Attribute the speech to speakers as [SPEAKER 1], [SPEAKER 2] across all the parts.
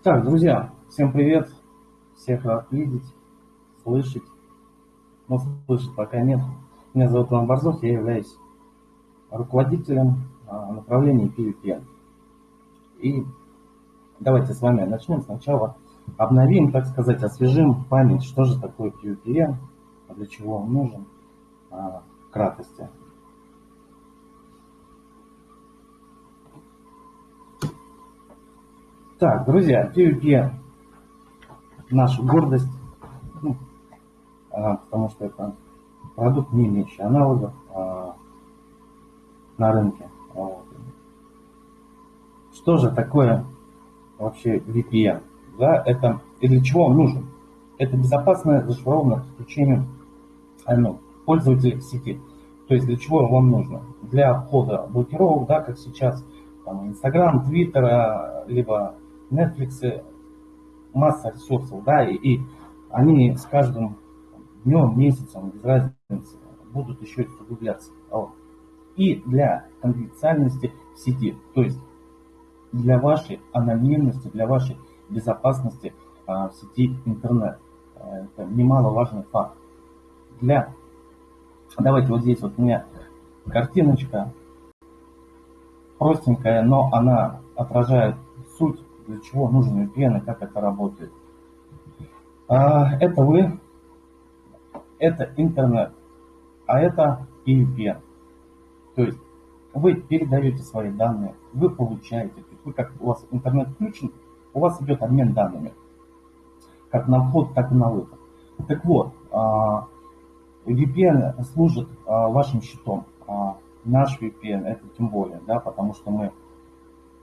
[SPEAKER 1] Так, друзья, всем привет. Всех рад видеть, слышать. Но слышать пока нет. Меня зовут Иван Борзов, я являюсь руководителем а, направления PVPN. И давайте с вами начнем сначала. Обновим, так сказать, освежим память, что же такое PVPN, для чего он нужен, а, в краткости. Так, друзья, PvP наша гордость, ну, а, потому что это продукт, не имеющий аналогов а, на рынке. Вот. Что же такое вообще VPN? Да, это и для чего он нужен? Это безопасное зашифрованное подключение ну, пользователей к сети. То есть для чего вам нужно? Для обхода блокировок, да, как сейчас, там, Инстаграм, Твиттера, либо Netflix масса ресурсов, да, и, и они с каждым днем, месяцем, без разницы, будут еще усугубляться. Вот. И для конфиденциальности в сети, то есть для вашей анонимности, для вашей безопасности а, в сети интернет. А, это немаловажный факт. Для, давайте вот здесь вот у меня картиночка простенькая, но она отражает суть для чего нужен VPN и как это работает. А, это вы, это интернет, а это и VPN. То есть вы передаете свои данные, вы получаете, то есть вы как у вас интернет включен, у вас идет обмен данными, как на вход, так и на выход. Так вот, а, VPN служит а, вашим щитом. Наш VPN это тем более, да, потому что мы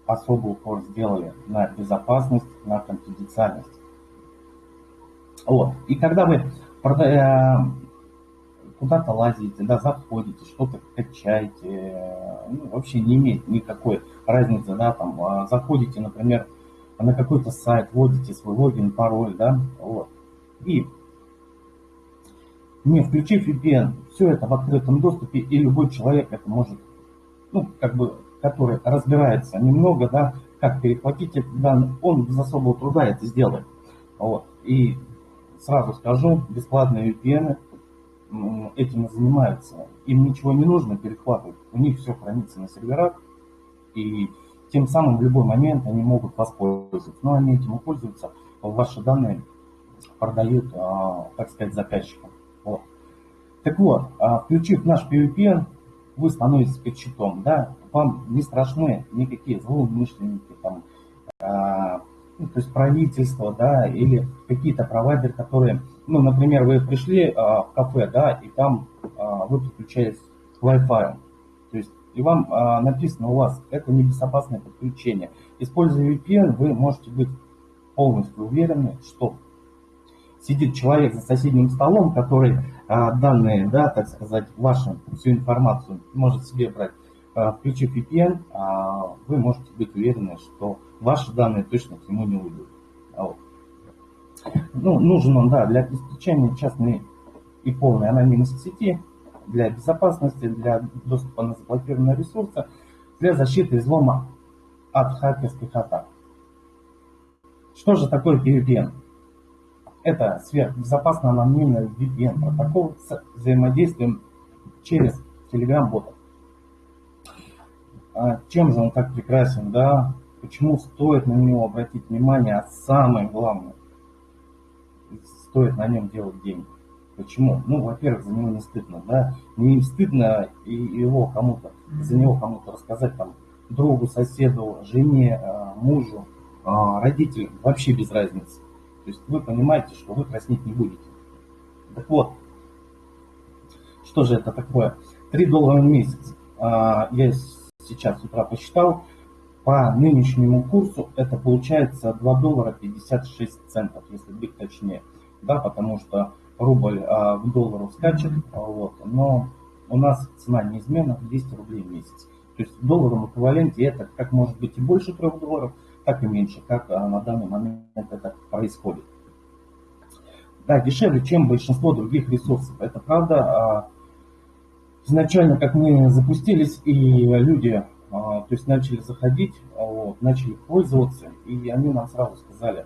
[SPEAKER 1] особый упор сделали на безопасность, на конфиденциальность. Вот. И когда вы э, куда-то лазите, да, заходите, что-то качаете, ну, вообще не имеет никакой разницы, да, там, а, заходите, например, на какой-то сайт, вводите свой логин, пароль, да, вот, и не включив VPN, все это в открытом доступе, и любой человек это может, ну, как бы который разбирается немного, да, как перехватить эти данные, он без особого труда это сделает. Вот. И сразу скажу, бесплатные VPN этим и занимаются. Им ничего не нужно перехватывать, у них все хранится на серверах, и тем самым в любой момент они могут воспользоваться. Но они этим и пользуются, ваши данные продают, а, так сказать, заказчикам. Вот. Так вот, а, включив наш PVPN, вы становитесь перед щитом, да, вам не страшны никакие злоумышленники, там, а, ну, то есть правительство, да, или какие-то провайдеры, которые, ну, например, вы пришли а, в кафе, да, и там а, вы подключаетесь к Wi-Fi, то есть и вам а, написано у вас, это небезопасное подключение. Используя VPN, вы можете быть полностью уверены, что сидит человек за соседним столом, который а, данные, да, так сказать, вашу всю информацию может себе брать. А, включив VPN, а, вы можете быть уверены, что ваши данные точно к нему не уйдут. Вот. Ну, нужен он, да, для обеспечения частной и полной анонимности сети, для безопасности, для доступа на заблокированные ресурсы, для защиты излома от хакерских атак. Что же такое PVPN? Это сверхбезопасный анонимный VPN протокол с взаимодействием через Telegram-бота. А чем же он так прекрасен, да? Почему стоит на него обратить внимание, а самое главное, стоит на нем делать деньги. Почему? Ну, во-первых, за него не стыдно, да? Не стыдно и его кому-то, за него кому-то рассказать там другу, соседу, жене, а, мужу, а, родителям, вообще без разницы. То есть вы понимаете, что вы краснеть не будете. Так вот, что же это такое? 3 доллара в месяц. А, я сейчас с утра посчитал. По нынешнему курсу это получается 2 доллара 56 центов, если быть точнее. Да, потому что рубль а, в доллару скачет, вот, но у нас цена неизменна 200 рублей в месяц. То есть в долларовом эквиваленте это как может быть и больше 3 долларов, так и меньше, как а, на данный момент это происходит. Да, дешевле, чем большинство других ресурсов. Это правда. А, изначально, как мы запустились, и люди а, то есть начали заходить, вот, начали пользоваться, и они нам сразу сказали,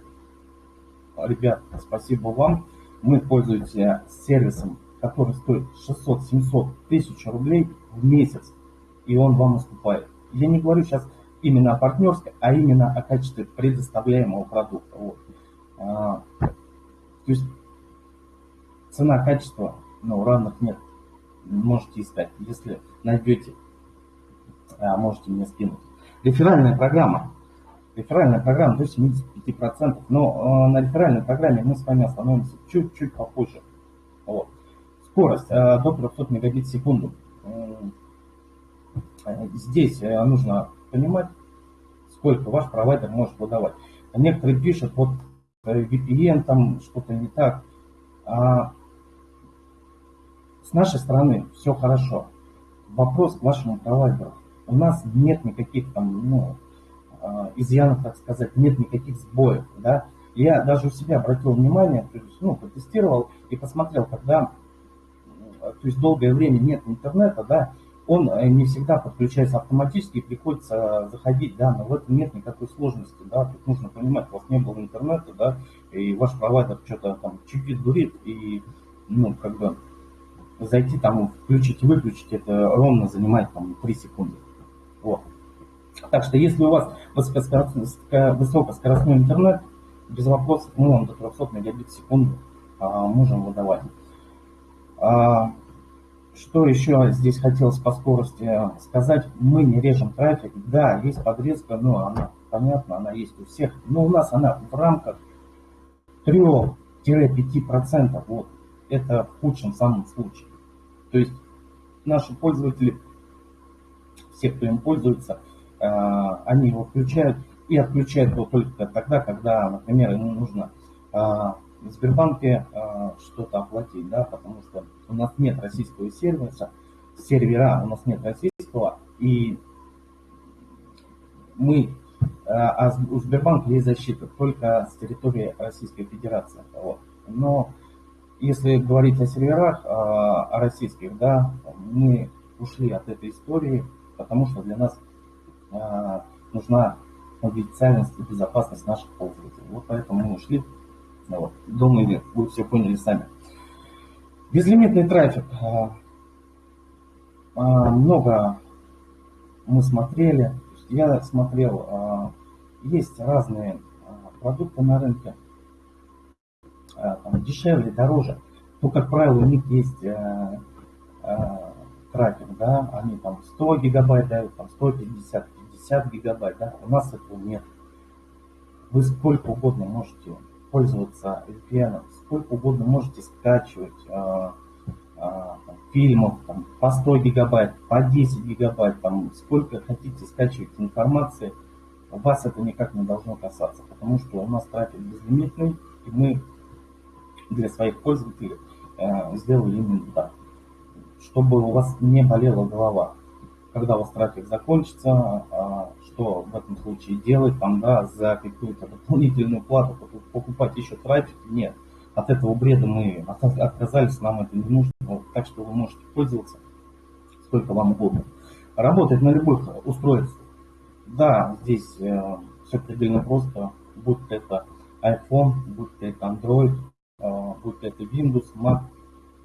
[SPEAKER 1] ребят, спасибо вам, мы пользуемся сервисом, который стоит 600-700 тысяч рублей в месяц, и он вам уступает. Я не говорю сейчас именно о партнерской, а именно о качестве предоставляемого продукта. Вот. А, то есть цена-качество, ну, равных нет. Можете искать. Если найдете, а, можете мне скинуть. Реферальная программа. Реферальная программа до 75%. Но э, на реферальной программе мы с вами остановимся чуть-чуть попозже. Вот. Скорость э, до 300 мегабит в секунду. Э, здесь э, нужно понимать, сколько ваш провайдер может выдавать. Некоторые пишут, вот э, VPN там что-то не так. А с нашей стороны все хорошо. Вопрос к вашему провайдеру. У нас нет никаких там, ну, а, изъянов, так сказать, нет никаких сбоев, да. Я даже у себя обратил внимание, то есть, ну, протестировал и посмотрел, когда, то есть долгое время нет интернета, да, он э, не всегда подключается автоматически и приходится заходить, да, но в этом нет никакой сложности, да, тут нужно понимать, у вас не было интернета, да, и ваш провайдер что-то там чипит, дурит, и, ну, как бы, зайти там, включить и выключить, это ровно занимает там 3 секунды, вот. Так что, если у вас высокоскоростной интернет, без вопросов мы вам до 300 мегабит в секунду а, можем выдавать. А, что еще здесь хотелось по скорости сказать? Мы не режем трафик. Да, есть подрезка, но она, понятно, она есть у всех. Но у нас она в рамках 3-5%. Вот. Это в худшем самом случае. То есть наши пользователи, все, кто им пользуется, э, они его включают и отключают его только тогда, когда, например, ему нужно э, в Сбербанке э, что-то оплатить, да, потому что у нас нет российского сервиса, сервера у нас нет российского, и мы, а у Сбербанка есть защита только с территории Российской Федерации. Вот. Но если говорить о серверах, э, о российских, да, мы ушли от этой истории, потому что для нас э, нужна конфиденциальность и безопасность наших пользователей. Вот поэтому мы ушли ну вот. Думаю, вы все поняли сами. Безлимитный трафик. А, а, много мы смотрели. Я смотрел, а, есть разные продукты на рынке. Там, дешевле, дороже. Но, как правило, у них есть трафик, да, они там 100 гигабайт дают, там 150, 50 гигабайт, да, у нас этого нет. Вы сколько угодно можете пользоваться VPN, сколько угодно можете скачивать э, э, фильмов там, по 100 гигабайт, по 10 гигабайт, там, сколько хотите скачивать информации, вас это никак не должно касаться, потому что у нас трафик безлимитный, и мы для своих пользователей э, сделали именно так, чтобы у вас не болела голова когда у вас трафик закончится, а, что в этом случае делать, там, да, за какую-то дополнительную плату покупать еще трафик, нет. От этого бреда мы отказались, нам это не нужно, так что вы можете пользоваться сколько вам угодно. Работать на любых устройствах. Да, здесь э, все предельно просто, будь это iPhone, будь это Android, будь это Windows, Mac,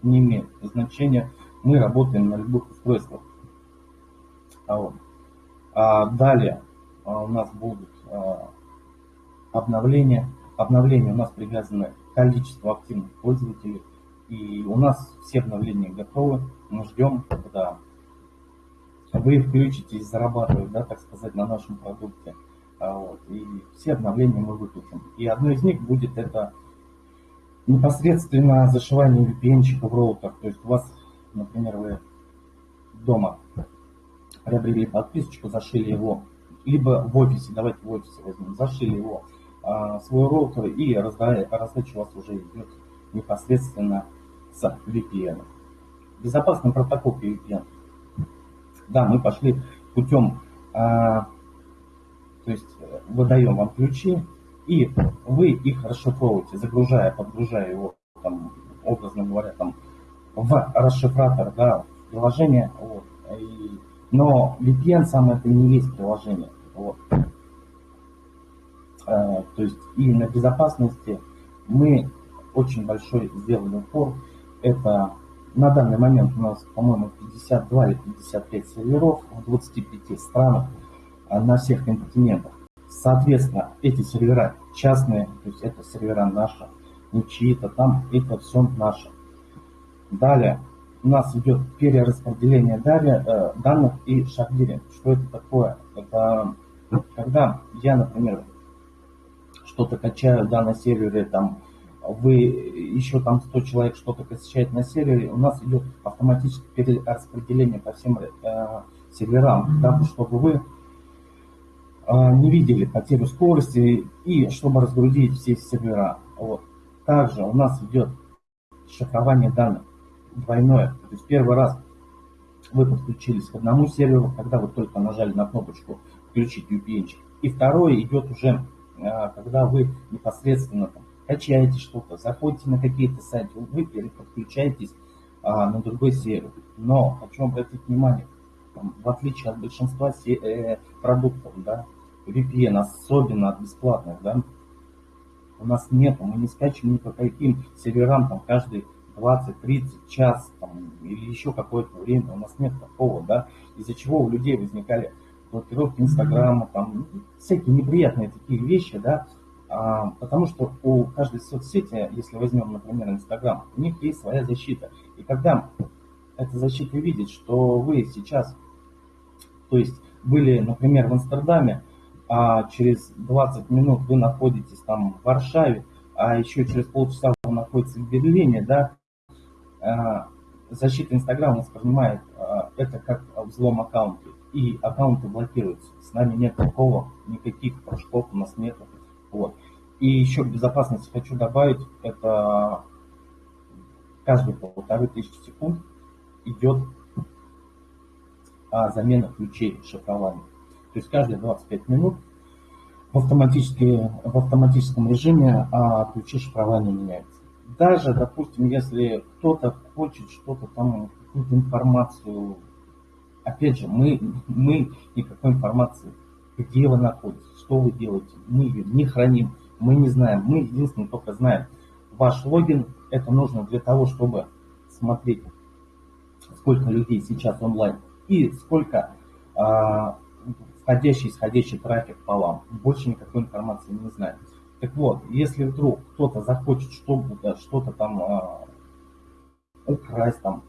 [SPEAKER 1] не имеет значения. Мы работаем на любых устройствах. А вот. А далее а, у нас будут а, обновления. Обновления у нас привязаны к количеству активных пользователей. И у нас все обновления готовы. Мы ждем, когда вы включитесь зарабатывать, да, так сказать, на нашем продукте. Вот. И все обновления мы выпустим. И одно из них будет это непосредственно зашивание VPN-чика в роутер. То есть у вас, например, вы дома приобрели подписочку, зашили его, либо в офисе, давайте в офисе возьмем, зашили его, а, свой роутер и раздача у вас уже идет непосредственно с VPN. Безопасный протокол VPN. Да, мы пошли путем, а, то есть выдаем вам ключи, и вы их расшифровываете, загружая, подгружая его, там, образно говоря, там, в расшифратор, да, приложение, вот, и Но VPN сам это не есть приложение. Вот. Э, то есть и на безопасности мы очень большой сделали упор. Это на данный момент у нас, по-моему, 52 или 55 серверов в 25 странах а, на всех континентах. Соответственно, эти сервера частные, то есть это сервера наши, не чьи-то там, это все наше. Далее у нас идет перераспределение э, данных и шардиринг. Что это такое? Это когда я, например, что-то качаю да, на сервере, там, вы еще там 100 человек что-то качает на сервере, у нас идет автоматическое перераспределение по всем э, серверам, да, чтобы вы не видели потерю скорости и чтобы разгрузить все сервера. Вот. Также у нас идет шифрование данных двойное. То есть первый раз вы подключились к одному серверу, когда вы только нажали на кнопочку включить VPN. И второе идет уже а, когда вы непосредственно там, качаете что-то, заходите на какие-то сайты, вы переподключаетесь а, на другой сервер. Но хочу обратить внимание, там, в отличие от большинства э, продуктов, да, VPN, особенно от бесплатных, да, у нас нет, мы не скачиваем ни по каким серверам там каждый 20-30 час там, или еще какое-то время, у нас нет такого, да, из-за чего у людей возникали блокировки Инстаграма, там всякие неприятные такие вещи, да, а, потому что у каждой соцсети, если возьмем, например, Инстаграм, у них есть своя защита. И когда эта защита видит, что вы сейчас, то есть были, например, в Амстердаме, а через 20 минут вы находитесь там в Варшаве, а еще через полчаса вы находитесь в Берлине, да, а, защита Инстаграма воспринимает а, это как взлом аккаунта и аккаунты блокируются. С нами нет такого, никаких прыжков у нас нет. Вот. И еще к безопасности хочу добавить, это каждые полторы тысячи секунд идет а, замена ключей шифрования. То есть каждые 25 минут в, в автоматическом режиме а, ключи шифрования меняются. Даже, допустим, если кто-то хочет что-то там, какую-то информацию Опять же, мы, мы никакой информации, где вы находитесь, что вы делаете, мы ее не храним, мы не знаем. Мы единственное только знаем ваш логин. Это нужно для того, чтобы смотреть, сколько людей сейчас онлайн и сколько а, входящий исходящий трафик по вам. Больше никакой информации не знаем. Так вот, если вдруг кто-то захочет что-то, что-то там а, украсть, там,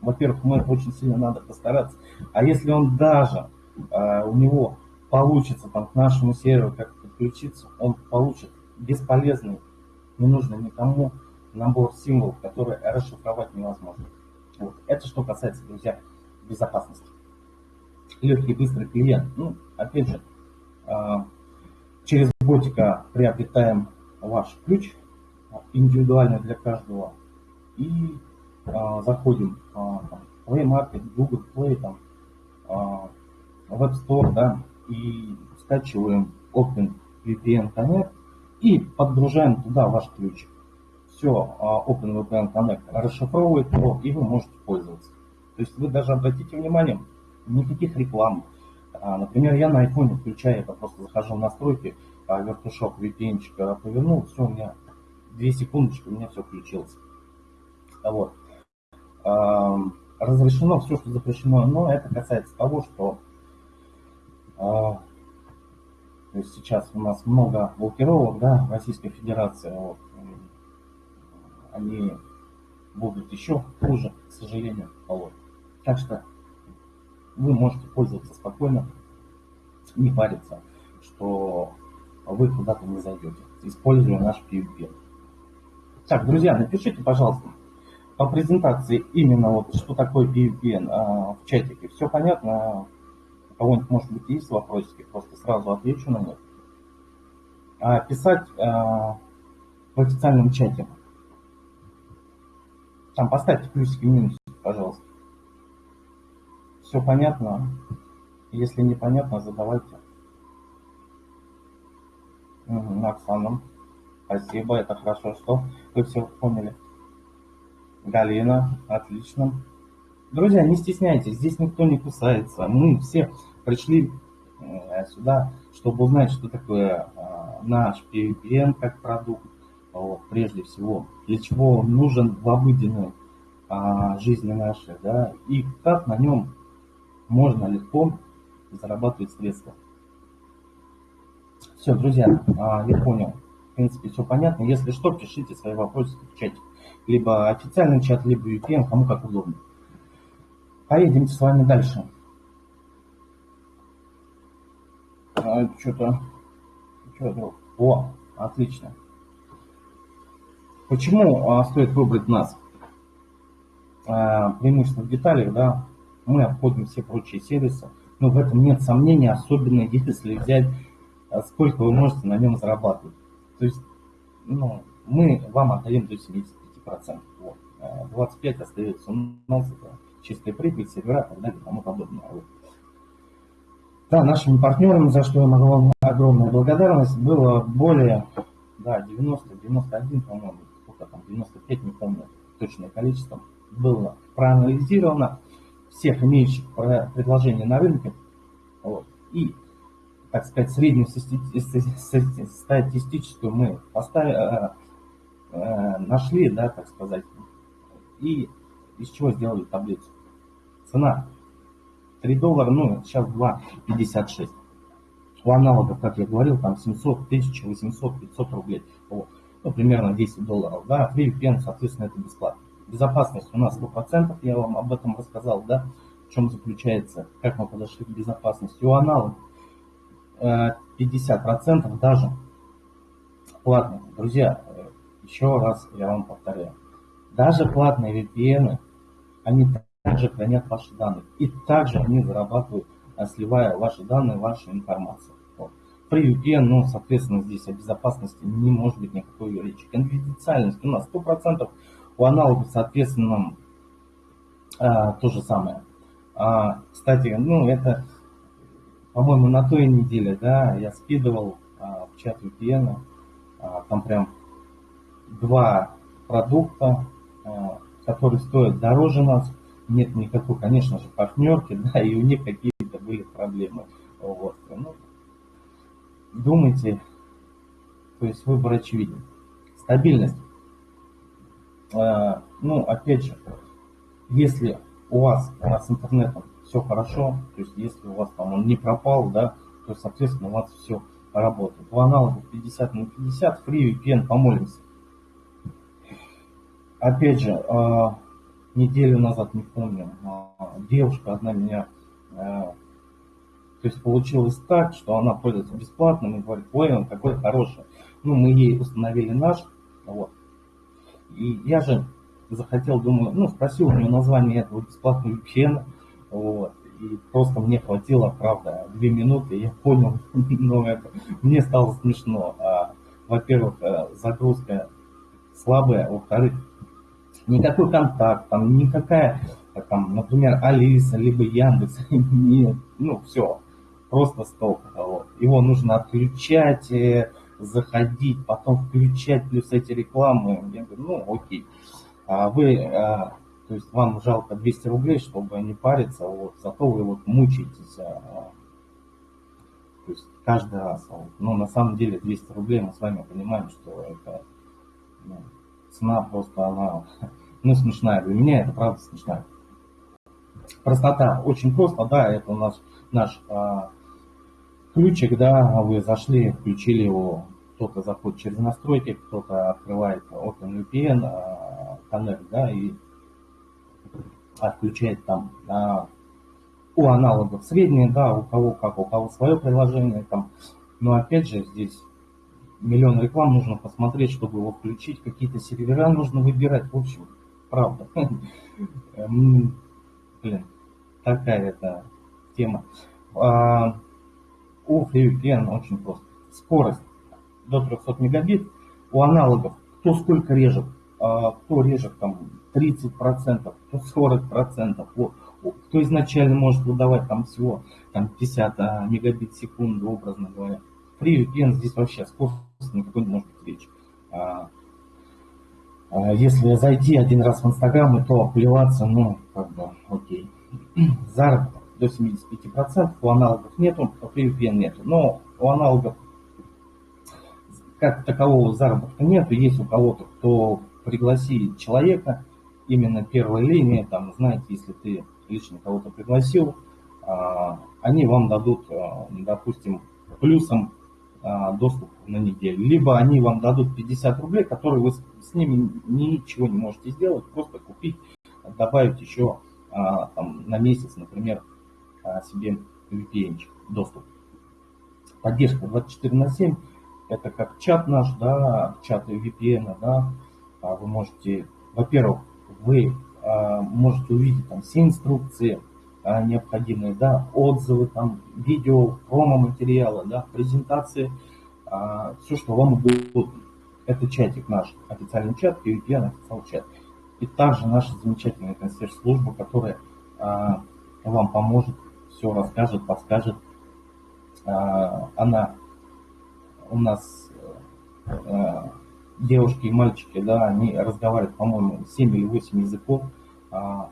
[SPEAKER 1] во-первых, мы очень сильно надо постараться. А если он даже, э, у него получится там к нашему серверу как подключиться, он получит бесполезный, не нужный никому набор символов, которые расшифровать невозможно. Вот. Это что касается, друзья, безопасности. Легкий быстрый клиент. Ну, опять же, э, через ботика приобретаем ваш ключ, индивидуальный для каждого, и а, заходим а, там, Play Market, Google Play, там, а, Web Store, да, и скачиваем Open VPN Connect и подгружаем туда ваш ключ. Все, Open VPN Connect расшифровывает его, и вы можете пользоваться. То есть вы даже обратите внимание, никаких реклам. Например, я на iPhone включаю, это просто захожу в настройки, вертушок VPN повернул, все, у меня 2 секундочки, у меня все включилось. Вот разрешено все, что запрещено, но это касается того, что а, то есть сейчас у нас много блокировок, да, в Российской Федерации, вот, они будут еще хуже, к сожалению. Вот. Так что вы можете пользоваться спокойно, не париться, что вы куда-то не зайдете, используя наш PvP. Так, друзья, напишите, пожалуйста, по презентации именно вот что такое PVPN а, в чатике. Все понятно? У кого-нибудь, может быть, есть вопросики, просто сразу отвечу на них. А писать а, в официальном чате. Там поставьте плюсики и минусики, пожалуйста. Все понятно? Если непонятно, задавайте. Угу, Оксана, спасибо, это хорошо, что вы все поняли. Галина, отлично. Друзья, не стесняйтесь, здесь никто не кусается. Мы все пришли э, сюда, чтобы узнать, что такое э, наш PVPN как продукт, вот, прежде всего, для чего он нужен в обыденной а, жизни нашей, да, и как на нем можно легко зарабатывать средства. Все, друзья, а, я понял. В принципе, все понятно. Если что, пишите свои вопросы в чате. Либо официальный чат, либо VPN, кому как удобно. Поедем с вами дальше. А, что-то... Что-то... О, отлично. Почему а, стоит выбрать нас? А, преимущество в деталях, да, мы обходим все прочие сервисы, но в этом нет сомнений, особенно если взять, а, сколько вы можете на нем зарабатывать. То есть, ну, мы вам отдаем до 75%. Вот. 25 остается у нас, это чистая прибыль, сервера и так далее и тому подобное. Вот. Да, нашими партнерами, за что я могу вам огромная благодарность, было более да, 90, 91, по-моему, сколько там, 95, не помню точное количество, было проанализировано всех имеющих предложений на рынке вот, и, так сказать, среднюю статистическую мы поставили, э, э, нашли, да, так сказать, и из чего сделали таблицу. Цена 3 доллара, ну, сейчас 2,56. У аналогов, как я говорил, там 700, 1800, 500 рублей. Вот. Ну, примерно 10 долларов. Да, Free VPN, соответственно, это бесплатно. Безопасность у нас 100%, я вам об этом рассказал, да, в чем заключается, как мы подошли к безопасности. У аналогов 50% э, даже платных. Друзья, э, еще раз я вам повторяю, даже платные VPN, они также хранят ваши данные. И также они зарабатывают, э, сливая ваши данные, вашу информацию. При VPN, ну, соответственно, здесь о безопасности не может быть никакой речи. Конфиденциальность у нас 100%, у аналогов, соответственно, а, то же самое. А, кстати, ну, это, по-моему, на той неделе, да, я скидывал а, в чат VPN, а, там прям два продукта, а, которые стоят дороже нас, нет никакой, конечно же, партнерки, да, и у них какие-то были проблемы. Вот. Ну, думайте, то есть выбор очевиден. Стабильность. А, ну, опять же, если у вас с интернетом все хорошо, то есть если у вас там он не пропал, да, то, соответственно, у вас все работает. В аналогах 50 на 50, free VPN, помолимся. Опять же, а, неделю назад, не помню, а, девушка одна меня, то есть получилось так, что она пользуется бесплатным и говорит, ой, он какой хороший. Ну, мы ей установили наш, вот. И я же захотел, думаю, ну, спросил у нее название этого бесплатного VPN, вот. И просто мне хватило, правда, две минуты, я понял, но это, мне стало смешно. А, во-первых, э, загрузка слабая, во-вторых, никакой контакт, там никакая, там, например, Алиса, либо Яндекс, нет, ну все, просто стол. Вот. Его нужно отключать, э, заходить, потом включать, плюс эти рекламы. Я говорю, ну окей. А вы, а, то есть вам жалко 200 рублей, чтобы не париться, вот, зато вы вот мучаетесь. А, то есть каждый раз. Вот. Но на самом деле 200 рублей мы с вами понимаем, что это ну, цена просто она, ну, смешная. Для меня это правда смешная. Простота очень просто, да, это у нас наш а, ключик, да, вы зашли, включили его, кто-то заходит через настройки, кто-то открывает OpenVPN, а, Connect, да, и отключает там а, у аналогов средние, да, у кого как, у кого свое приложение там. Но опять же здесь миллион реклам нужно посмотреть, чтобы его включить, какие-то сервера нужно выбирать, в общем, правда. Блин, такая это тема. У FreeVPN очень просто. Скорость до 300 мегабит. У аналогов кто сколько режет, а, кто режет там 30%, кто 40%, кто изначально может выдавать там всего там 50 а, мегабит в секунду, образно говоря. При здесь вообще скорость никакой не может быть речи. А, А если зайти один раз в Инстаграм и то плеваться, ну, как бы, окей. Заработок до 75%, у аналогов нету, у VPN нету. Но у аналогов как такового заработка нету. Есть у кого-то, кто пригласит человека, именно первой линии, там, знаете, если ты лично кого-то пригласил, а, они вам дадут, а, допустим, плюсом а, доступ на неделю. Либо они вам дадут 50 рублей, которые вы с ними ничего не можете сделать, просто купить, добавить еще там, на месяц, например, себе VPN доступ. Поддержка 24 на 7, это как чат наш, да, чат VPN, да, вы можете, во-первых, вы можете увидеть там все инструкции, а, необходимые, да, отзывы, там, видео, промо-материалы, да, презентации, а, все, что вам удобно. Это чатик наш, официальный чат, PVPN, официальный чат. И также наша замечательная консьерж-служба, которая а, вам поможет, все расскажет, подскажет. А, она у нас а, девушки и мальчики, да, они разговаривают, по-моему, 7 или 8 языков. А,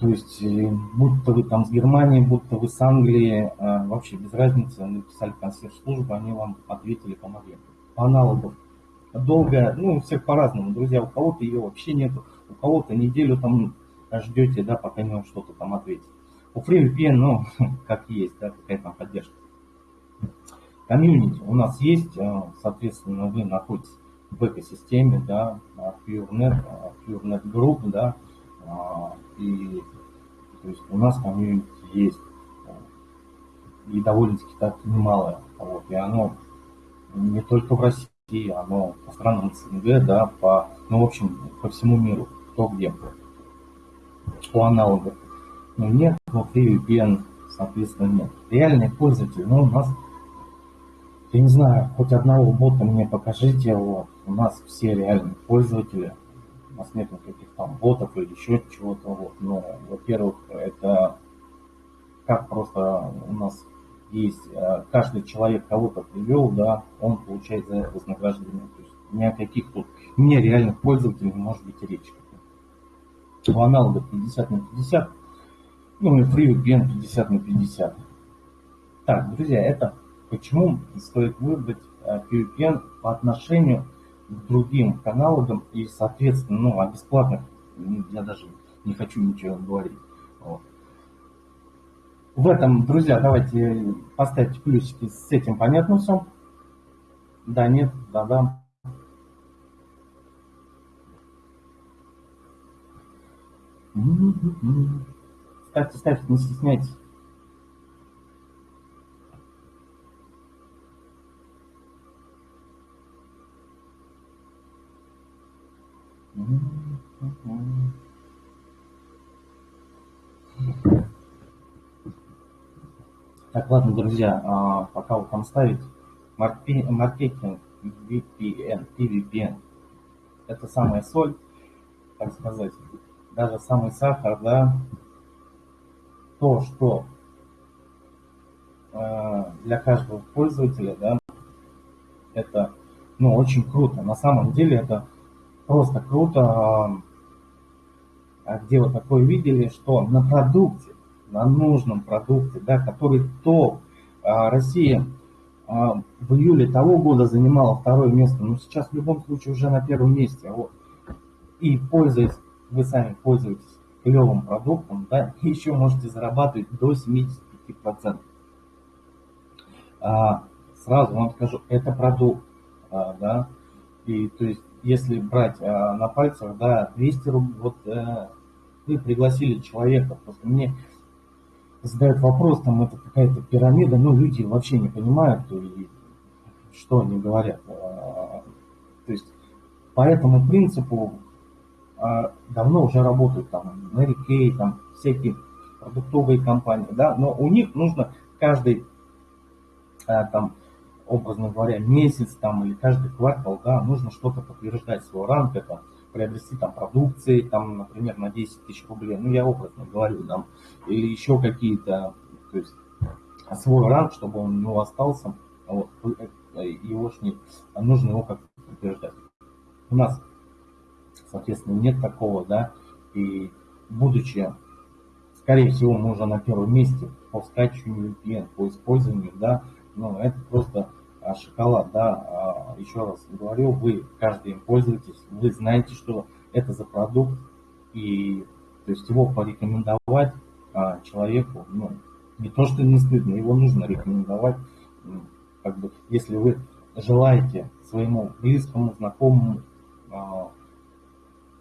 [SPEAKER 1] то есть, э, будто вы там с Германии, будто вы с Англии, э, вообще без разницы, написали консьерж-службу, они вам ответили, помогли. По аналогу. Долго, ну, у всех по-разному, друзья, у кого-то ее вообще нет, у кого-то неделю там ждете, да, пока не вам что-то там ответит. У FreeVPN, ну, как есть, да, какая там поддержка. Комьюнити у нас есть, э, соответственно, вы находитесь в экосистеме, да, PureNet, PureNet Group, да, а, и то есть у нас комьюнити есть и довольно-таки так немалое. Вот, и оно не только в России, оно по странам СНГ, да, по, ну, в общем, по всему миру, кто где. По аналогов. Но нет, внутри VPN, соответственно, нет. Реальный пользователь, ну, у нас, я не знаю, хоть одного бота мне покажите, вот, у нас все реальные пользователи, у нас нет никаких там ботов или еще чего-то. Вот. Но, во-первых, это как просто у нас есть, э, каждый человек кого-то привел, да, он получает за вознаграждение. То есть ни о каких тут нереальных пользователей не может быть речи. У аналогов 50 на 50, ну и FreeVPN 50 на 50. Так, друзья, это почему стоит выбрать VPN э, по отношению к другим каналам и, соответственно, ну, о бесплатных я даже не хочу ничего говорить. Вот. В этом, друзья, давайте поставьте плюсики, с этим понятно все? Да, нет, да, да. Ставьте, ставьте, не стесняйтесь. Так, ладно, друзья, а, пока вы там ставите, маркетинг VPN, PVPN, это самая соль, так сказать, даже самый сахар, да, то, что а, для каждого пользователя, да, это, ну, очень круто. На самом деле это просто круто, а где вы такое видели, что на продукте, на нужном продукте, да, который топ, а, Россия в июле того года занимала второе место, но сейчас в любом случае уже на первом месте. Вот. И пользуясь, вы сами пользуетесь клевым продуктом, да, еще можете зарабатывать до 75%. А, сразу вам скажу, это продукт, а, да, и то есть если брать а, на пальцах, да, 200 рублей, вот а, вы пригласили человека, просто мне задают вопрос, там это какая-то пирамида, но люди вообще не понимают, и, что они говорят. А, то есть по этому принципу а, давно уже работают там Mary Kay, там всякие продуктовые компании, да, но у них нужно каждый а, там образно говоря, месяц там или каждый квартал, да, нужно что-то подтверждать свой ранг, это приобрести там продукции, там, например, на 10 тысяч рублей, ну, я образно говорю, там, или еще какие-то, то есть свой ранг, чтобы он у него остался, вот, его не, нужно его как-то подтверждать. У нас соответственно, нет такого, да, и будучи, скорее всего, мы уже на первом месте по скачиванию VPN, по использованию, да, но это просто а, шоколад, да, а, еще раз говорю, вы каждый им пользуетесь, вы знаете, что это за продукт, и то есть его порекомендовать а, человеку, ну, не то, что не стыдно, его нужно рекомендовать, ну, как бы, если вы желаете своему близкому, знакомому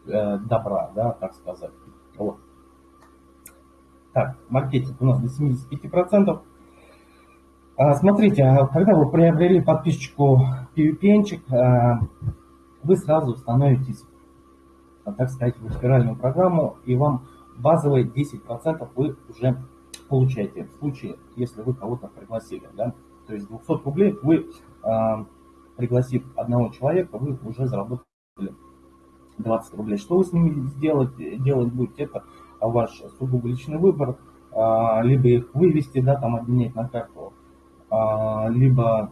[SPEAKER 1] э, добра, да, так сказать. Вот. Так, маркетинг у нас до 75%. А, смотрите, а когда вы приобрели подписчику PVPN, а, вы сразу становитесь, а, так сказать, в спиральную программу, и вам базовые 10% вы уже получаете в случае, если вы кого-то пригласили. Да? То есть 200 рублей вы, пригласив одного человека, вы уже заработали 20 рублей. Что вы с ними сделать, делать будете, это ваш сугубо личный выбор, либо их вывести, да, там обменять на карту, либо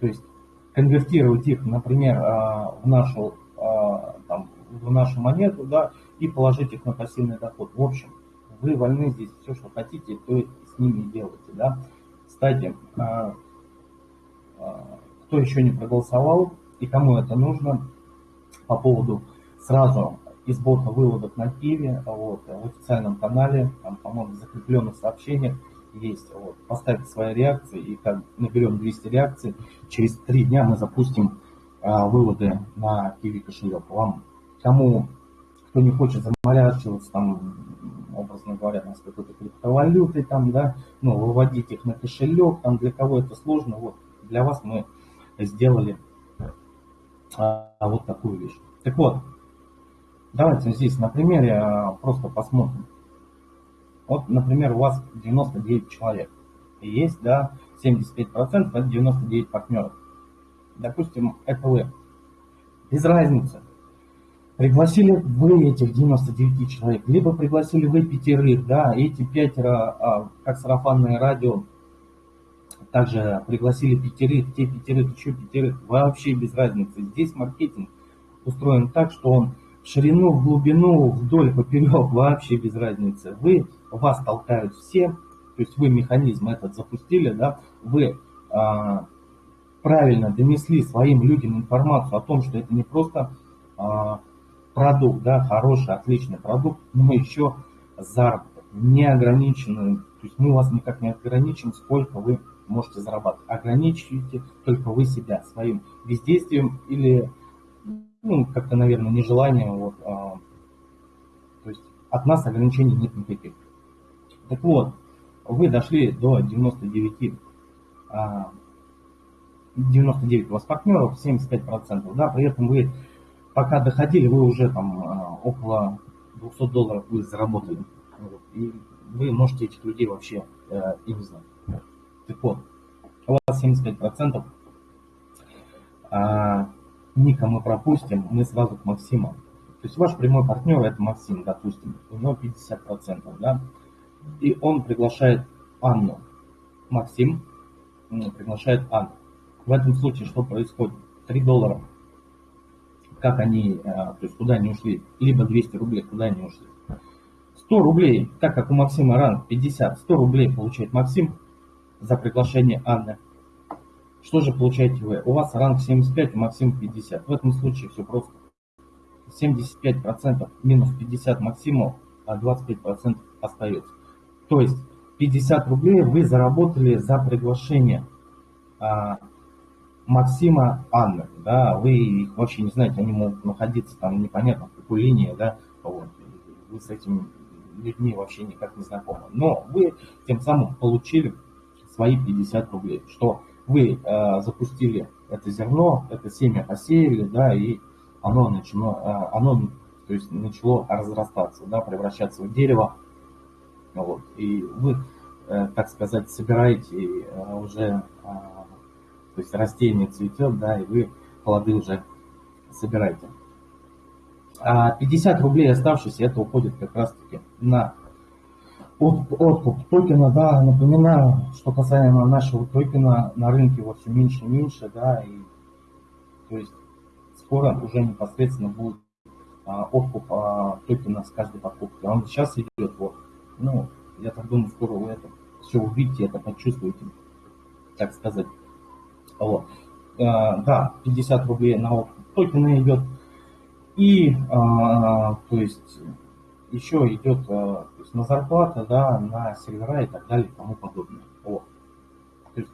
[SPEAKER 1] то есть конвертировать их, например, в нашу, там, в нашу монету, да, и положить их на пассивный доход. В общем, вы вольны здесь все, что хотите, то с ними делайте, да. Кстати, кто еще не проголосовал и кому это нужно, по поводу сразу из бота выводов на Киеве, вот, в официальном канале, там, по-моему, в закрепленных сообщениях есть. Вот, поставьте свои реакции, и как наберем 200 реакций, через три дня мы запустим а, выводы на Киви кошелек. Вам, кому, кто не хочет заморачиваться, там, образно говоря, с какой-то криптовалютой, там, да, ну, выводить их на кошелек, там, для кого это сложно, вот, для вас мы сделали а, вот такую вещь. Так вот, давайте здесь на примере а, просто посмотрим. Вот, например, у вас 99 человек. И есть, да, 75% это 99 партнеров. Допустим, это вы. Без разницы. Пригласили вы этих 99 человек, либо пригласили вы пятерых, да, эти пятеро, а, как сарафанное радио, также пригласили пятерых, те пятерых, еще пятерых, вообще без разницы. Здесь маркетинг устроен так, что он в ширину, в глубину, вдоль, поперек, вообще без разницы. Вы, вас толкают все, то есть вы механизм этот запустили, да, вы а, правильно донесли своим людям информацию о том, что это не просто а, продукт, да, хороший, отличный продукт, но еще заработок, неограниченный, то есть мы вас никак не ограничим, сколько вы можете зарабатывать. Ограничивайте только вы себя своим бездействием или ну, как-то, наверное, нежеланием. Вот, а, то есть от нас ограничений нет никаких. Так вот, вы дошли до 99, а, 99 у вас партнеров, 75%, да, при этом вы пока доходили, вы уже там а, около 200 долларов вы заработали. И вы можете этих людей вообще э, и не знать. Так у вас 75%, а Ника мы пропустим, мы сразу к Максиму. То есть ваш прямой партнер это Максим, допустим, у него 50%, да, и он приглашает Анну. Максим приглашает Анну. В этом случае что происходит? 3 доллара. Как они, э, то есть куда они ушли? Либо 200 рублей, куда они ушли? 100 рублей, так как у Максима ранг 50, 100 рублей получает Максим, за приглашение Анны. Что же получаете вы? У вас ранг 75, у Максима 50. В этом случае все просто. 75% минус 50 Максиму, а 25% остается. То есть 50 рублей вы заработали за приглашение а, Максима Анны. Да, вы их вообще не знаете, они могут находиться там непонятно в какой линии, да, вот. Вы с этими людьми вообще никак не знакомы. Но вы тем самым получили свои 50 рублей, что вы э, запустили это зерно, это семя посеяли, да, и оно начало, э, оно, то есть начало разрастаться, да, превращаться в дерево, вот, и вы, э, так сказать, собираете э, уже, э, то есть растение цветет, да, и вы плоды уже собираете. А 50 рублей оставшиеся, это уходит как раз-таки на откуп токена, да, напоминаю, что касаемо нашего токена, на рынке его все меньше и меньше, да, и то есть скоро уже непосредственно будет а, откуп а, токена с каждой покупки. Он сейчас идет, вот, ну, я так думаю, скоро вы это все увидите, это почувствуете, так сказать. Вот. А, да, 50 рублей на откуп токена идет. И, а, то есть, еще идет а, то есть на зарплата, да, на сервера и так далее и тому подобное. Вот. То есть,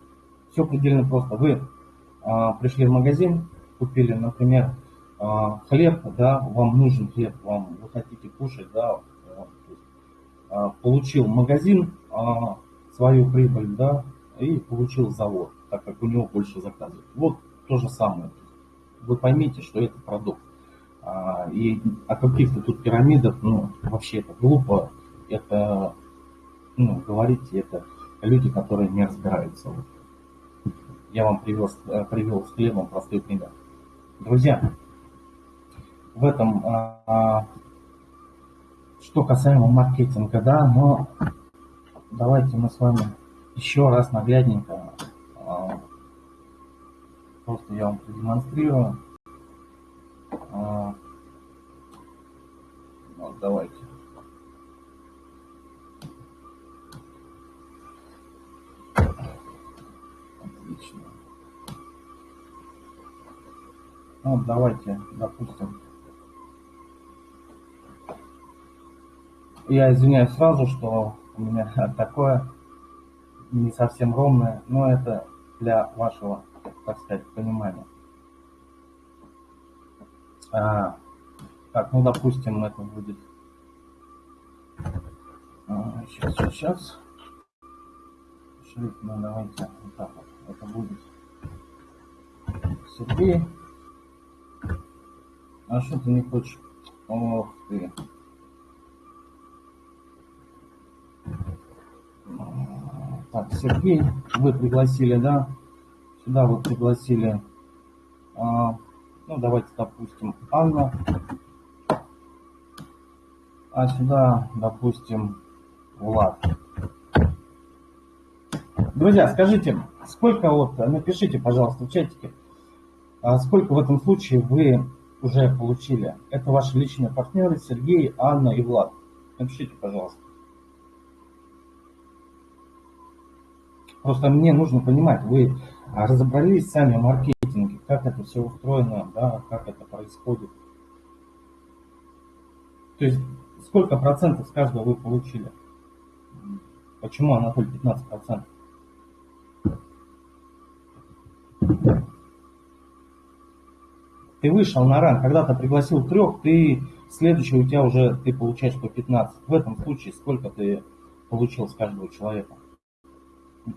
[SPEAKER 1] все предельно просто. Вы а, пришли в магазин, купили, например, а, хлеб, да, вам нужен хлеб, вам вы хотите кушать, да, а, получил магазин свою прибыль, да, и получил завод, так как у него больше заказов. Вот то же самое. Вы поймите, что это продукт. И о каких-то тут пирамидах, ну, вообще это глупо, это, ну, говорите, это люди, которые не разбираются. Я вам привез, э, привел с хлебом простой пример. Друзья, в этом, а, а, что касаемо маркетинга, да, но давайте мы с вами еще раз наглядненько, а, просто я вам продемонстрирую. А, вот, давайте. Отлично. Ну, давайте, допустим, Я извиняюсь сразу, что у меня такое не совсем ровное, но это для вашего, так сказать, понимания. А, так, ну допустим, это будет а, сейчас, сейчас. Шрифт, ну давайте вот так вот. Это будет Сергей. А что ты не хочешь? Ох ты. Так, Сергей, вы пригласили, да? Сюда вы пригласили, а, ну давайте, допустим, Анна. А сюда, допустим, Влад. Друзья, скажите, сколько вот, напишите, пожалуйста, в чатике, а сколько в этом случае вы уже получили? Это ваши личные партнеры Сергей, Анна и Влад. Напишите, пожалуйста. Просто мне нужно понимать, вы разобрались сами в маркетинге, как это все устроено, да, как это происходит. То есть сколько процентов с каждого вы получили? Почему, Анатолий, 15 процентов? Ты вышел на ран, когда-то пригласил трех, ты следующий у тебя уже ты получаешь по 15. В этом случае сколько ты получил с каждого человека?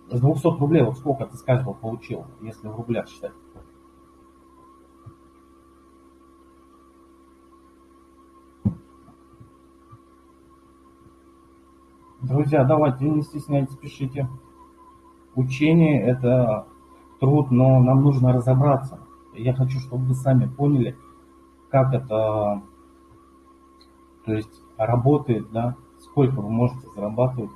[SPEAKER 1] С 200 рублей вот сколько ты с каждого получил, если в рублях считать? Друзья, давайте, не стесняйтесь, пишите. Учение – это труд, но нам нужно разобраться. Я хочу, чтобы вы сами поняли, как это то есть, работает, да, сколько вы можете зарабатывать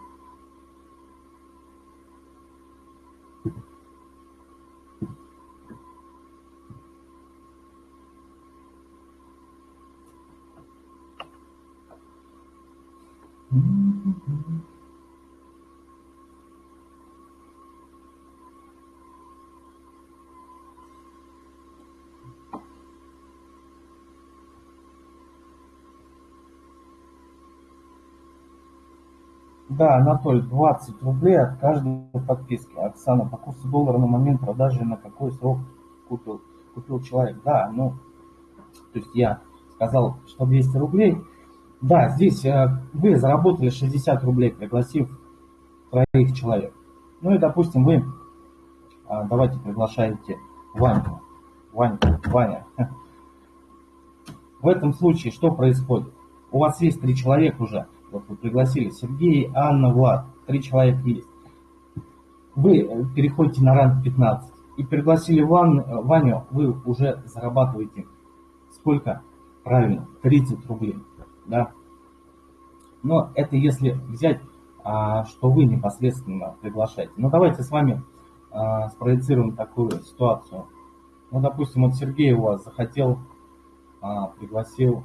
[SPEAKER 1] Да, Анатолий, 20 рублей от каждой подписки. Оксана, по курсу доллара на момент продажи на какой срок купил, купил человек? Да, ну, то есть я сказал, что 200 рублей – да, здесь э, вы заработали 60 рублей, пригласив троих человек. Ну и, допустим, вы, а, давайте приглашаете Ваню. Ваньку, Ваня. В этом случае что происходит? У вас есть три человека уже. Вот вы пригласили Сергей, Анна, Влад. Три человека есть. Вы э, переходите на ранг 15 и пригласили Ван, э, Ваню, вы уже зарабатываете сколько? Правильно, 30 рублей да. Но это если взять, а, что вы непосредственно приглашаете. Ну давайте с вами а, спроецируем такую ситуацию. Ну, допустим, вот Сергей у вас захотел а, пригласил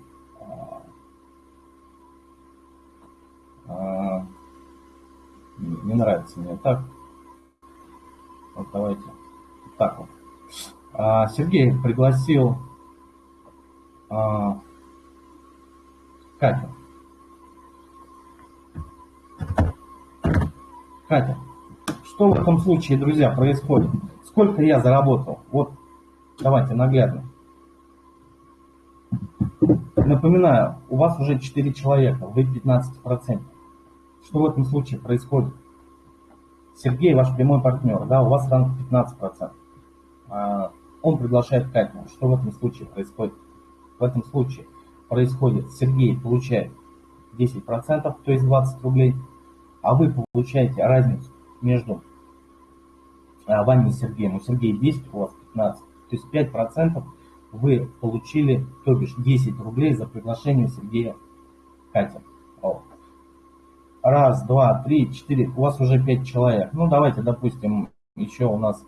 [SPEAKER 1] не нравится мне так. Вот давайте так вот. Сергей пригласил Катю. Катя, что в этом случае, друзья, происходит? Сколько я заработал? Вот, давайте наглядно. Напоминаю, у вас уже 4 человека, вы 15%. Что в этом случае происходит? Сергей ваш прямой партнер, да, у вас ранг 15%. А, он приглашает Катю. Что в этом случае происходит? В этом случае происходит, Сергей получает 10%, то есть 20 рублей, а вы получаете разницу между а, вами и Сергеем. У Сергея 10, у вас 15. То есть 5% вы получили, то бишь 10 рублей за приглашение Сергея Катя. Раз, два, три, четыре. У вас уже 5 человек. Ну, давайте, допустим, еще у нас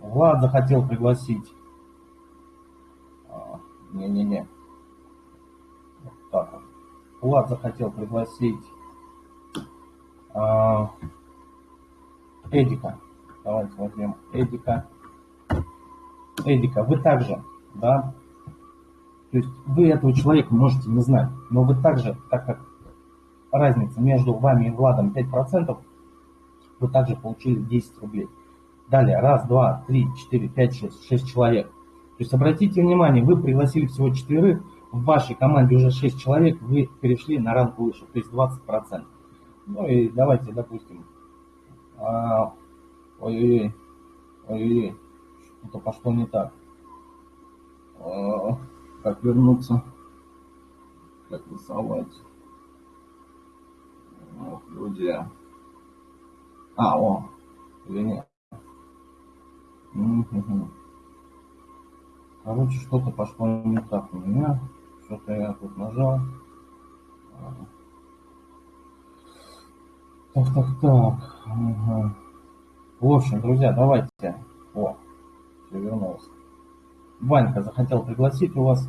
[SPEAKER 1] Влад захотел пригласить. А, не-не-не. Вот. Влад захотел пригласить а, Эдика. Давайте возьмем Эдика. Эдика, вы также, да, то есть вы этого человека можете не знать, но вы также, так как разница между вами и Владом 5%, вы также получили 10 рублей. Далее, раз, два, три, четыре, пять, шесть, шесть человек. То есть обратите внимание, вы пригласили всего четверых, в вашей команде уже 6 человек, вы перешли на ранг выше, то есть 20%. Ну и давайте, допустим, а, ой-ой-ой, ой-ой-ой, что-то пошло не так. А, как вернуться? Как рисовать? Ох, люди. А, о, или нет? Короче, что-то пошло не так у меня. Что-то я тут нажал. Так, так, так. Ага. В общем, друзья, давайте. О, все вернулось. Ванька захотел пригласить у вас.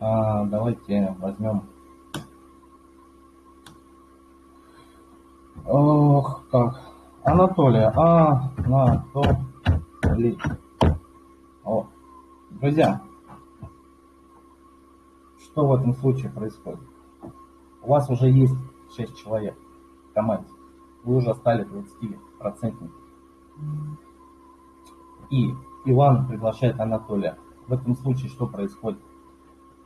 [SPEAKER 1] А, давайте возьмем. Ох, так. Анатолия. А, на, то, ли. О. Друзья, что в этом случае происходит? У вас уже есть 6 человек в команде. Вы уже стали 20%. И Иван приглашает Анатолия. В этом случае что происходит?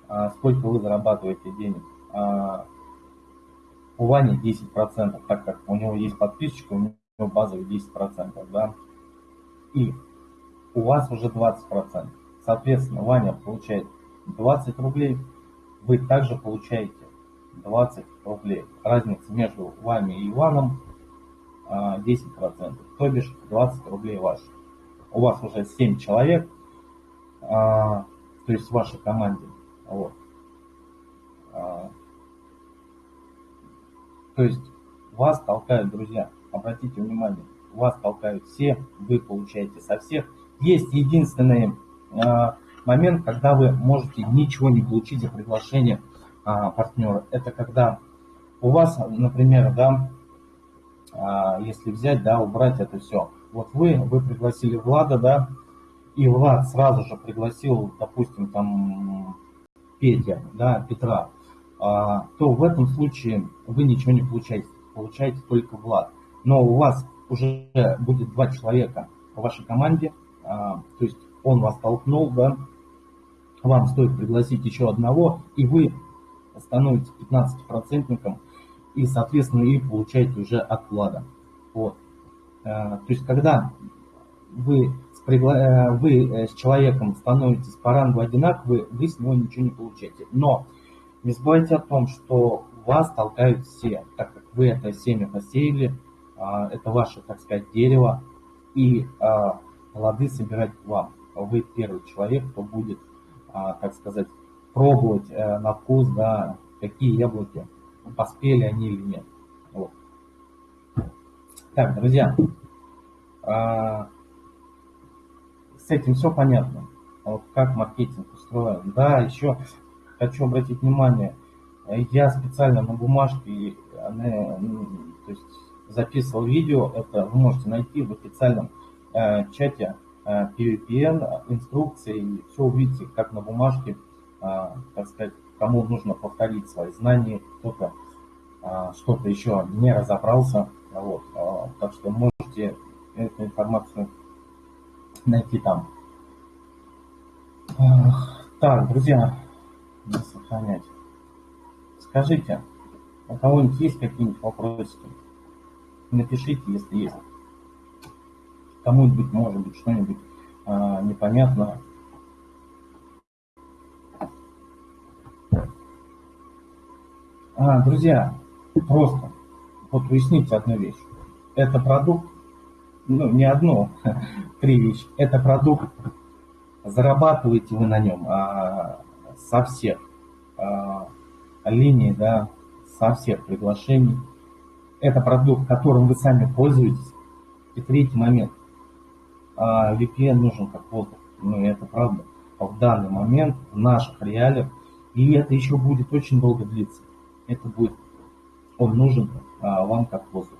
[SPEAKER 1] А, сколько вы зарабатываете денег? А, у Вани 10%, так как у него есть подписчика, у него базовый 10%, да? И у вас уже 20%. Соответственно, Ваня получает 20 рублей, вы также получаете 20 рублей. Разница между вами и Иваном 10%, а, то бишь 20 рублей ваши. У вас уже 7 человек, а, то есть в вашей команде. Вот. А, то есть вас толкают друзья. Обратите внимание, вас толкают все, вы получаете со всех. Есть единственный момент, когда вы можете ничего не получить за приглашение а, партнера. Это когда у вас, например, да, а, если взять, да, убрать это все. Вот вы, вы пригласили Влада, да, и Влад сразу же пригласил, допустим, там Петя, да, Петра, а, то в этом случае вы ничего не получаете, получаете только Влад. Но у вас уже будет два человека в вашей команде, то есть он вас толкнул, да, вам стоит пригласить еще одного, и вы становитесь 15-процентником, и, соответственно, и получаете уже от вклада. Вот. Э, то есть, когда вы с, пригла... Э, вы э, с человеком становитесь по рангу одинаковые, вы с него ничего не получаете. Но не забывайте о том, что вас толкают все, так как вы это семя посеяли, это ваше, так сказать, дерево, и плоды собирать вам. Вы первый человек, кто будет, так сказать, пробовать э, на вкус, да, какие яблоки, поспели они или нет. Вот. Так, друзья, э, с этим все понятно. А вот как маркетинг устроен. Да, еще хочу обратить внимание, я специально на бумажке то есть, записывал видео, это вы можете найти в официальном э, чате PVPN, инструкции, и все увидите, как на бумажке, э, так сказать, кому нужно повторить свои знания, кто-то э, что-то еще не разобрался, вот, э, так что можете эту информацию найти там. Так, друзья, сохранять. Скажите, у кого-нибудь есть какие-нибудь вопросики? Напишите, если есть. Кому-нибудь, может быть, что-нибудь а, непонятно. А, друзья, просто вот уясните одну вещь. Это продукт, ну, не одно, три вещи. Это продукт, зарабатываете вы на нем а, со всех а, линий, да, со всех приглашений. Это продукт, которым вы сами пользуетесь. И третий момент. А, VPN нужен как воздух. Ну, это правда. В данный момент, в наших реалиях, и это еще будет очень долго длиться. Это будет, он нужен а, вам как воздух.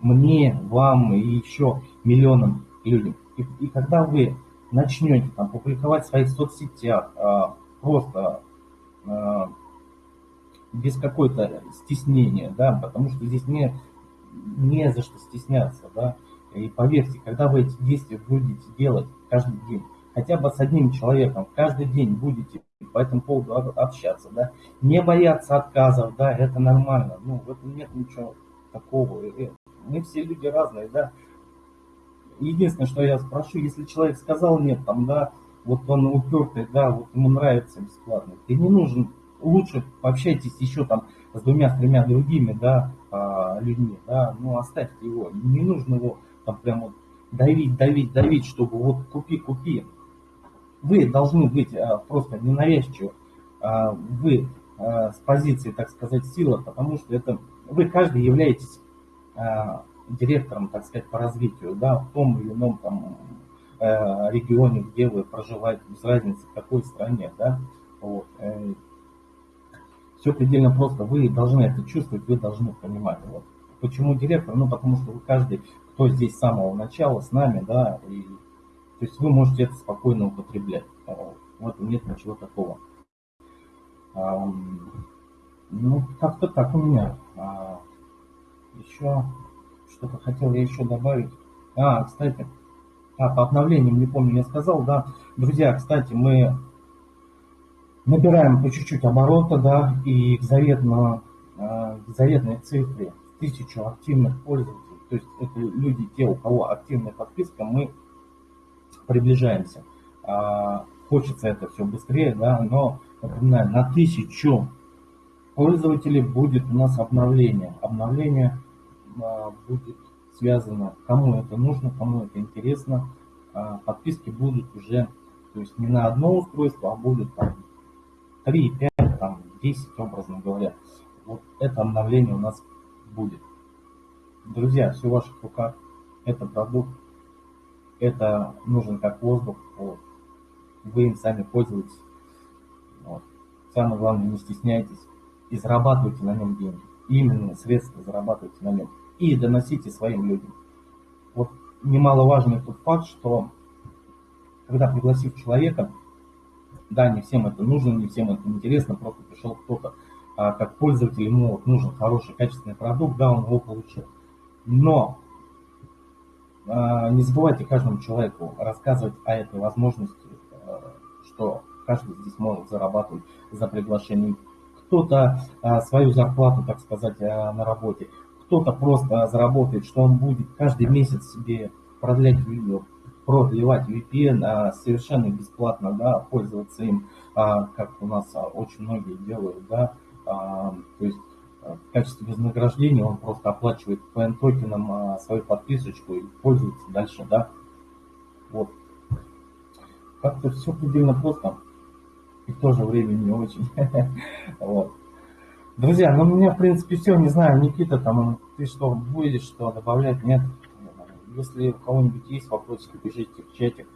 [SPEAKER 1] Мне, вам и еще миллионам людям. И, и когда вы начнете там, публиковать в своих соцсетях, а, просто а, без какой-то стеснения, да, потому что здесь не, не за что стесняться, да. И поверьте, когда вы эти действия будете делать каждый день, хотя бы с одним человеком, каждый день будете по этому поводу общаться, да, не бояться отказов, да, это нормально, ну, в этом нет ничего такого. Мы все люди разные, да. Единственное, что я спрошу, если человек сказал нет, там, да, вот он упертый, да, вот ему нравится бесплатно, ты не нужен лучше пообщайтесь еще там с двумя-тремя другими, да, а, людьми, да, ну оставьте его, не нужно его там прям вот давить, давить, давить, чтобы вот купи, купи. Вы должны быть а, просто ненавязчивы, а, вы с позиции, так сказать, силы, потому что это вы каждый являетесь директором, так сказать, по развитию, да, в том или ином там регионе, где вы проживаете, без разницы в какой стране, да, вот. Все предельно просто. Вы должны это чувствовать, вы должны понимать. Вот. Почему директор? Ну, потому что вы каждый, кто здесь с самого начала, с нами, да, и то есть вы можете это спокойно употреблять. Вот нет ничего такого. А, ну, как-то так у меня. А, еще что-то хотел я еще добавить. А, кстати, а, по обновлениям, не помню, я сказал, да. Друзья, кстати, мы набираем по чуть-чуть оборота, да, и к, заветно, э, к заветной цифре тысячу активных пользователей, то есть это люди, те, у кого активная подписка, мы приближаемся. А, хочется это все быстрее, да, но, напоминаю, на тысячу пользователей будет у нас обновление. Обновление а, будет связано, кому это нужно, кому это интересно. А, подписки будут уже, то есть не на одно устройство, а будут там 3, 5, там, 10, образно говоря. Вот это обновление у нас будет. Друзья, все в ваших руках. Это продукт. Это нужен как воздух. Вот. Вы им сами пользуетесь. Вот. Самое главное, не стесняйтесь и зарабатывайте на нем деньги. Именно средства зарабатывайте на нем. И доносите своим людям. Вот немаловажный тот факт, что когда пригласив человека, да, не всем это нужно, не всем это интересно, просто пришел кто-то а, как пользователь, ему вот нужен хороший, качественный продукт, да, он его получил. Но а, не забывайте каждому человеку рассказывать о этой возможности, а, что каждый здесь может зарабатывать за приглашение. Кто-то а, свою зарплату, так сказать, а, на работе, кто-то просто заработает, что он будет каждый месяц себе продлять видео, продлевать VPN совершенно бесплатно, да, пользоваться им, как у нас очень многие делают, да, то есть в качестве вознаграждения он просто оплачивает PN токеном а, свою подписочку и пользуется дальше, да. Вот. Как-то все предельно просто и в то же время не очень. вот. Друзья, ну у меня в принципе все, не знаю, Никита, там ты что будешь, что добавлять, нет? Если у кого-нибудь есть вопросы, пишите в чате,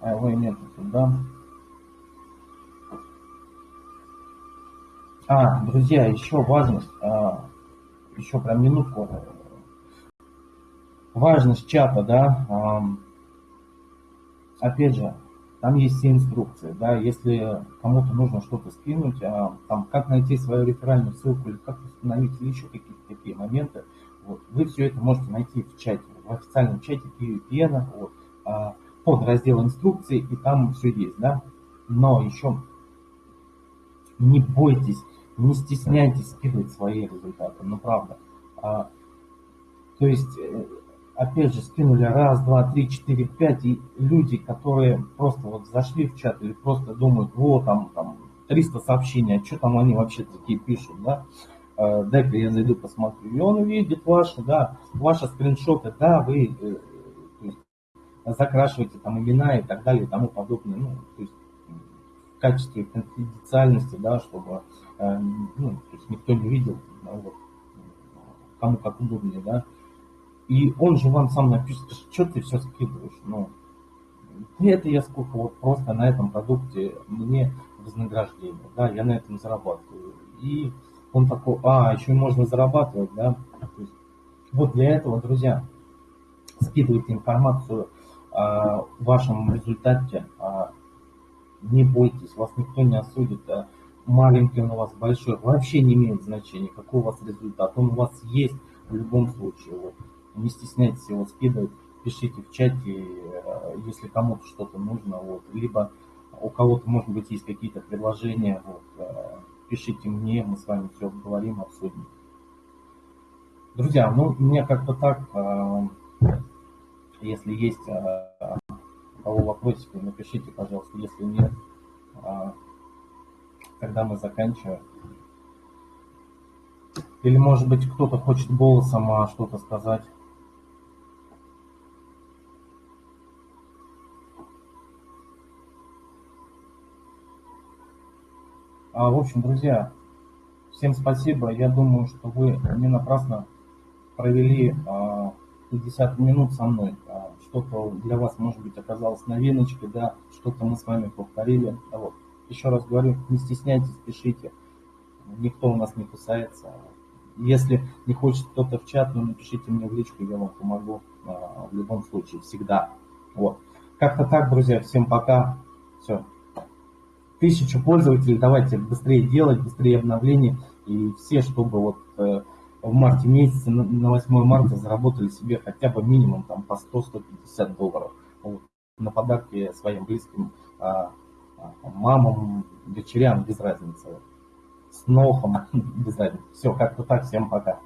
[SPEAKER 1] А его нет да. А, друзья, еще важность, а, еще прям минутку. Важность чата, да, а, опять же, там есть все инструкции, да, если кому-то нужно что-то скинуть, а, там, как найти свою реферальную ссылку или как установить, или еще какие-то такие моменты, вот, вы все это можете найти в чате, в официальном чате PVPN, вот, под раздел инструкции, и там все есть, да. Но еще не бойтесь, не стесняйтесь скидывать свои результаты, ну правда. А, то есть, э, опять же, скинули раз, два, три, четыре, пять, и люди, которые просто вот зашли в чат или просто думают, вот там, там 300 сообщений, а что там они вообще такие пишут, да, а, дай-ка я зайду посмотрю. И он увидит ваши, да, ваши скриншоты, да, вы э, закрашиваете там имена и так далее и тому подобное. Ну, то есть в качестве конфиденциальности, да, чтобы ну, то есть никто не видел, да, вот, кому как удобнее, да. И он же вам сам напишет, что ты все скидываешь, ну, это я сколько вот просто на этом продукте мне вознаграждение, да, я на этом зарабатываю. И он такой, а, еще можно зарабатывать, да. То есть, вот для этого, друзья, скидывайте информацию в вашем результате не бойтесь, вас никто не осудит. Маленький он у вас, большой, вообще не имеет значения, какой у вас результат. Он у вас есть в любом случае. Вот. Не стесняйтесь его скидывать, пишите в чате, если кому-то что-то нужно. Вот. Либо у кого-то, может быть, есть какие-то предложения, вот, пишите мне, мы с вами все обговорим, обсудим. Друзья, ну, мне как-то так если есть у кого вопросики, напишите, пожалуйста. Если нет, а, тогда мы заканчиваем. Или, может быть, кто-то хочет голосом а, что-то сказать. А, в общем, друзья, всем спасибо. Я думаю, что вы не напрасно провели а, 50 минут со мной. А что-то для вас, может быть, оказалось новиночкой, да, что-то мы с вами повторили. А вот. Еще раз говорю, не стесняйтесь, пишите. Никто у нас не кусается. Если не хочет кто-то в чат, ну напишите мне в личку, я вам помогу а, в любом случае, всегда. Вот. Как-то так, друзья, всем пока. Все. Тысячу пользователей, давайте быстрее делать, быстрее обновления. И все, чтобы вот э, в марте месяце, на 8 марта заработали себе хотя бы минимум там по 100-150 долларов. Вот, на подарки своим близким а, мамам, дочерям, без разницы. С нохом, без разницы. Все, как-то так, всем пока.